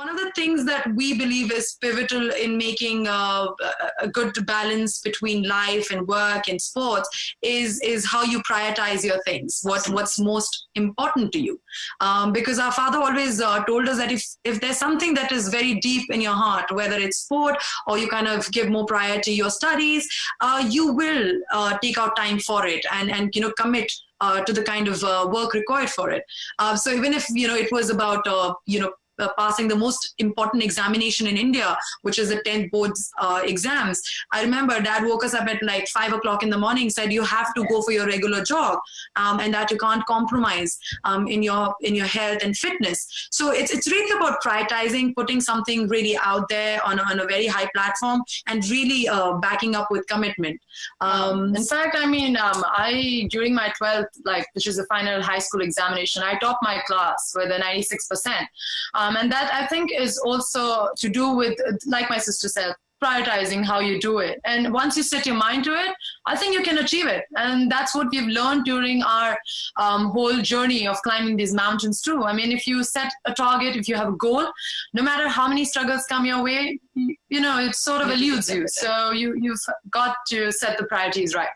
one of the things that we believe is pivotal in making a good balance between life and work and sports is is how you prioritize your things what what's most important to you um, because our father always uh, told us that if if there's something that is very deep in your heart whether it's sport or you kind of give more priority your studies uh, you will uh, take out time for it and and you know commit uh, to the kind of uh, work required for it. Uh, so even if you know it was about uh, you know passing the most important examination in India, which is the 10th board's uh, exams. I remember dad woke us up at like five o'clock in the morning, said you have to go for your regular jog um, and that you can't compromise um, in your in your health and fitness. So it's, it's really about prioritizing, putting something really out there on, on a very high platform and really uh, backing up with commitment. Um, in fact, I mean, um, I, during my 12th, like, which is the final high school examination, I topped my class with a 96%. Um, and that I think is also to do with, like my sister said, prioritizing how you do it. And once you set your mind to it, I think you can achieve it. And that's what we've learned during our um, whole journey of climbing these mountains too. I mean, if you set a target, if you have a goal, no matter how many struggles come your way, you know, it sort of eludes you. So you, you've got to set the priorities right.